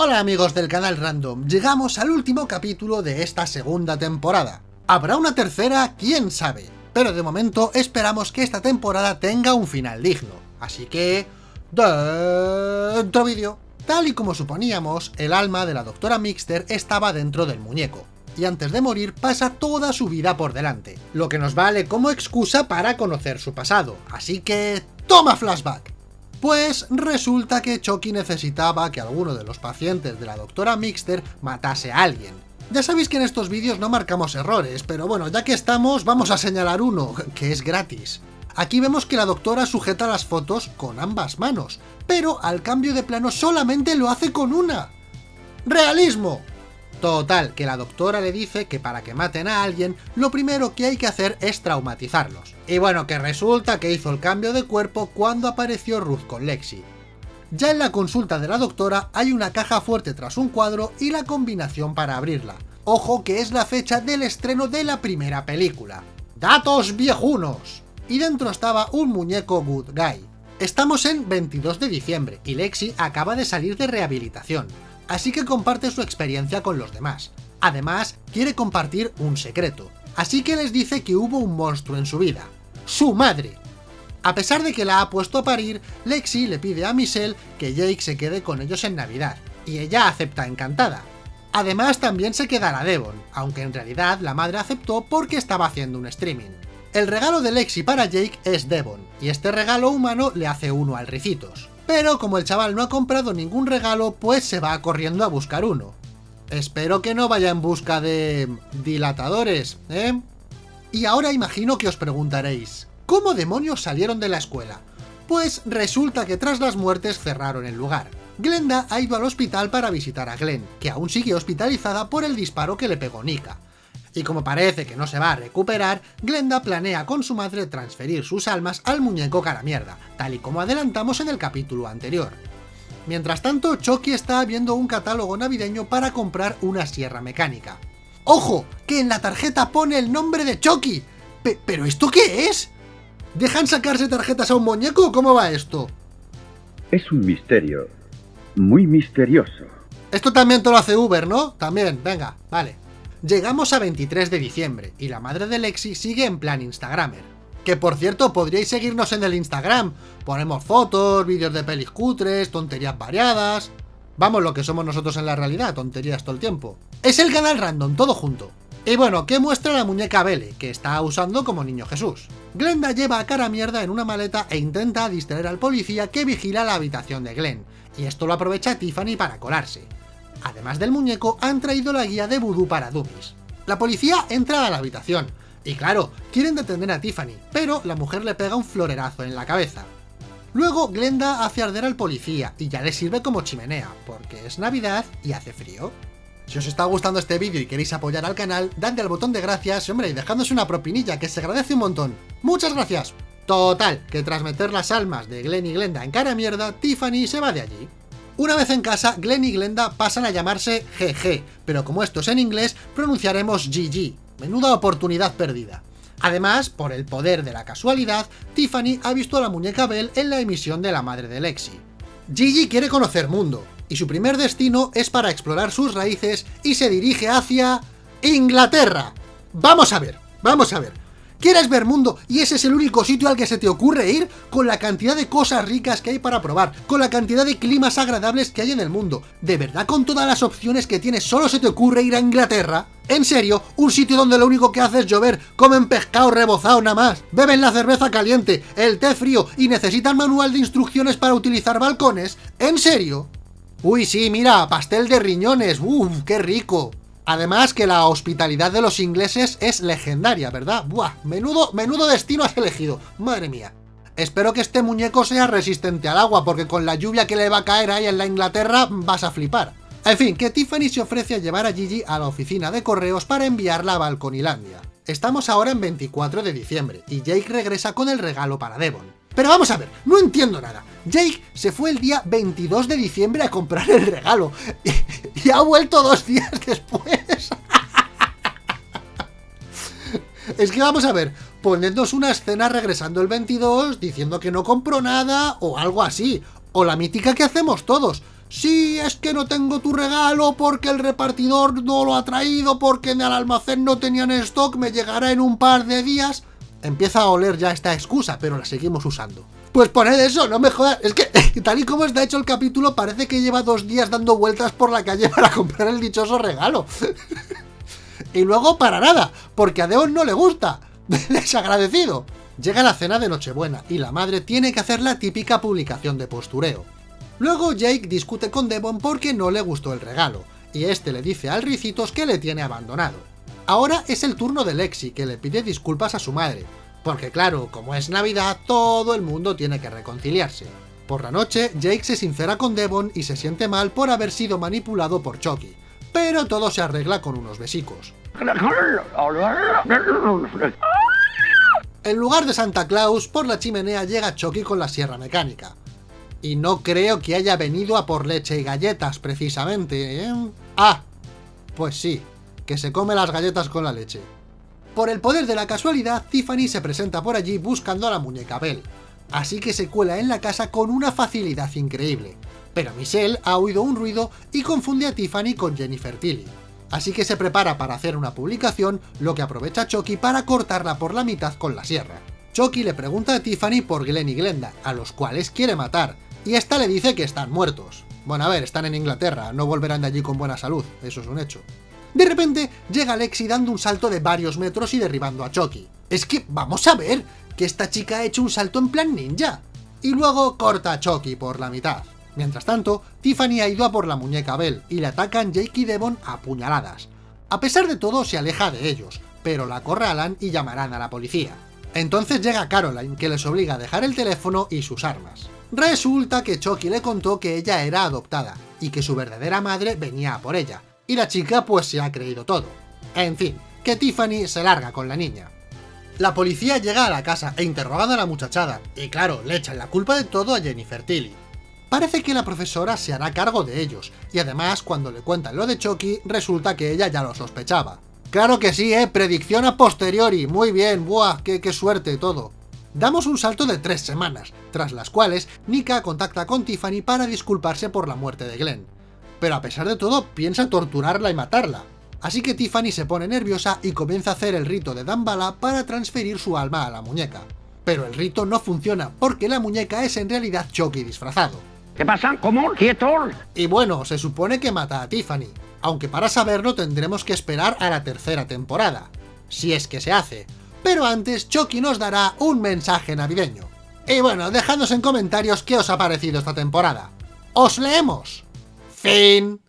Hola amigos del canal Random, llegamos al último capítulo de esta segunda temporada. ¿Habrá una tercera? ¿Quién sabe? Pero de momento esperamos que esta temporada tenga un final digno. Así que... Dentro vídeo. Tal y como suponíamos, el alma de la doctora Mixter estaba dentro del muñeco y antes de morir pasa toda su vida por delante, lo que nos vale como excusa para conocer su pasado, así que... ¡Toma flashback! Pues resulta que Chucky necesitaba que alguno de los pacientes de la doctora Mixter matase a alguien. Ya sabéis que en estos vídeos no marcamos errores, pero bueno, ya que estamos, vamos a señalar uno, que es gratis. Aquí vemos que la doctora sujeta las fotos con ambas manos, pero al cambio de plano solamente lo hace con una. ¡Realismo! Total, que la doctora le dice que para que maten a alguien, lo primero que hay que hacer es traumatizarlos. Y bueno, que resulta que hizo el cambio de cuerpo cuando apareció Ruth con Lexi. Ya en la consulta de la doctora hay una caja fuerte tras un cuadro y la combinación para abrirla. Ojo que es la fecha del estreno de la primera película. ¡Datos viejunos! Y dentro estaba un muñeco Good Guy. Estamos en 22 de diciembre y Lexi acaba de salir de rehabilitación así que comparte su experiencia con los demás. Además, quiere compartir un secreto, así que les dice que hubo un monstruo en su vida. ¡Su madre! A pesar de que la ha puesto a parir, Lexi le pide a Michelle que Jake se quede con ellos en Navidad, y ella acepta encantada. Además también se quedará Devon, aunque en realidad la madre aceptó porque estaba haciendo un streaming. El regalo de Lexi para Jake es Devon, y este regalo humano le hace uno al Ricitos pero como el chaval no ha comprado ningún regalo, pues se va corriendo a buscar uno. Espero que no vaya en busca de... dilatadores, ¿eh? Y ahora imagino que os preguntaréis, ¿cómo demonios salieron de la escuela? Pues resulta que tras las muertes cerraron el lugar. Glenda ha ido al hospital para visitar a Glenn, que aún sigue hospitalizada por el disparo que le pegó Nika y como parece que no se va a recuperar, Glenda planea con su madre transferir sus almas al muñeco cara mierda, tal y como adelantamos en el capítulo anterior. Mientras tanto, Chucky está viendo un catálogo navideño para comprar una sierra mecánica. ¡Ojo! Que en la tarjeta pone el nombre de Chucky. ¿Pero esto qué es? ¿Dejan sacarse tarjetas a un muñeco o cómo va esto? Es un misterio. Muy misterioso. Esto también te lo hace Uber, ¿no? También, venga, vale. Llegamos a 23 de diciembre y la madre de Lexi sigue en plan Instagramer. Que por cierto, podríais seguirnos en el Instagram. Ponemos fotos, vídeos de pelis cutres, tonterías variadas... Vamos, lo que somos nosotros en la realidad, tonterías todo el tiempo. Es el canal random, todo junto. Y bueno, ¿qué muestra la muñeca Belle, que está usando como niño Jesús? Glenda lleva a cara mierda en una maleta e intenta distraer al policía que vigila la habitación de Glenn, y esto lo aprovecha Tiffany para colarse. Además del muñeco, han traído la guía de vudú para dummies. La policía entra a la habitación, y claro, quieren detener a Tiffany, pero la mujer le pega un florerazo en la cabeza. Luego Glenda hace arder al policía, y ya le sirve como chimenea, porque es Navidad y hace frío. Si os está gustando este vídeo y queréis apoyar al canal, dadle al botón de gracias hombre, y dejadnos una propinilla, que se agradece un montón. ¡Muchas gracias! Total, que tras meter las almas de Glenn y Glenda en cara mierda, Tiffany se va de allí. Una vez en casa, Glenn y Glenda pasan a llamarse GG, pero como esto es en inglés, pronunciaremos GG. Menuda oportunidad perdida. Además, por el poder de la casualidad, Tiffany ha visto a la muñeca Belle en la emisión de la madre de Lexi. Gigi quiere conocer mundo, y su primer destino es para explorar sus raíces y se dirige hacia... ¡Inglaterra! Vamos a ver, vamos a ver. ¿Quieres ver mundo y ese es el único sitio al que se te ocurre ir? Con la cantidad de cosas ricas que hay para probar, con la cantidad de climas agradables que hay en el mundo. ¿De verdad con todas las opciones que tienes solo se te ocurre ir a Inglaterra? ¿En serio? ¿Un sitio donde lo único que hace es llover, comen pescado rebozado nada más, beben la cerveza caliente, el té frío y necesitan manual de instrucciones para utilizar balcones? ¿En serio? Uy, sí, mira, pastel de riñones, uff, qué rico. Además que la hospitalidad de los ingleses es legendaria, ¿verdad? Buah, menudo, menudo destino has elegido, madre mía. Espero que este muñeco sea resistente al agua, porque con la lluvia que le va a caer ahí en la Inglaterra vas a flipar. En fin, que Tiffany se ofrece a llevar a Gigi a la oficina de correos para enviarla a Balconilandia. Estamos ahora en 24 de diciembre, y Jake regresa con el regalo para Devon. Pero vamos a ver, no entiendo nada. Jake se fue el día 22 de diciembre a comprar el regalo, y, ha vuelto dos días después. es que vamos a ver, ponednos una escena regresando el 22 diciendo que no compró nada o algo así, o la mítica que hacemos todos. sí, es que no tengo tu regalo porque el repartidor no lo ha traído, porque en el almacén no tenían stock, me llegará en un par de días. Empieza a oler ya esta excusa, pero la seguimos usando. Pues poned eso, no me jodas. Es que tal y como está hecho el capítulo, parece que lleva dos días dando vueltas por la calle para comprar el dichoso regalo. y luego para nada, porque a Deon no le gusta. Desagradecido. Llega la cena de Nochebuena y la madre tiene que hacer la típica publicación de postureo. Luego Jake discute con Devon porque no le gustó el regalo, y este le dice al Ricitos que le tiene abandonado. Ahora es el turno de Lexi, que le pide disculpas a su madre, porque claro, como es Navidad, todo el mundo tiene que reconciliarse. Por la noche, Jake se sincera con Devon y se siente mal por haber sido manipulado por Chucky, pero todo se arregla con unos besicos. En lugar de Santa Claus, por la chimenea llega Chucky con la sierra mecánica. Y no creo que haya venido a por leche y galletas, precisamente, ¿eh? Ah, pues sí, que se come las galletas con la leche. Por el poder de la casualidad, Tiffany se presenta por allí buscando a la muñeca Belle, así que se cuela en la casa con una facilidad increíble. Pero Michelle ha oído un ruido y confunde a Tiffany con Jennifer Tilly. Así que se prepara para hacer una publicación, lo que aprovecha Chucky para cortarla por la mitad con la sierra. Chucky le pregunta a Tiffany por Glenn y Glenda, a los cuales quiere matar, y esta le dice que están muertos. Bueno, a ver, están en Inglaterra, no volverán de allí con buena salud, eso es un hecho. De repente, llega Lexi dando un salto de varios metros y derribando a Chucky. Es que, vamos a ver, que esta chica ha hecho un salto en plan ninja. Y luego corta a Chucky por la mitad. Mientras tanto, Tiffany ha ido a por la muñeca Belle y le atacan Jake y Devon a puñaladas. A pesar de todo, se aleja de ellos, pero la acorralan y llamarán a la policía. Entonces llega Caroline, que les obliga a dejar el teléfono y sus armas. Resulta que Chucky le contó que ella era adoptada, y que su verdadera madre venía a por ella, y la chica pues se ha creído todo. En fin, que Tiffany se larga con la niña. La policía llega a la casa e interrogan a la muchachada, y claro, le echan la culpa de todo a Jennifer Tilly. Parece que la profesora se hará cargo de ellos, y además cuando le cuentan lo de Chucky, resulta que ella ya lo sospechaba. Claro que sí, eh, predicción a posteriori, muy bien, buah, qué, qué suerte todo. Damos un salto de tres semanas, tras las cuales Nika contacta con Tiffany para disculparse por la muerte de Glenn. Pero a pesar de todo, piensa torturarla y matarla. Así que Tiffany se pone nerviosa y comienza a hacer el rito de Dambala para transferir su alma a la muñeca. Pero el rito no funciona, porque la muñeca es en realidad Chucky disfrazado. ¿Qué pasa? ¿Cómo? ¿Quieto? Y bueno, se supone que mata a Tiffany, aunque para saberlo tendremos que esperar a la tercera temporada. Si es que se hace, pero antes Chucky nos dará un mensaje navideño. Y bueno, dejadnos en comentarios qué os ha parecido esta temporada. ¡Os leemos! Fin.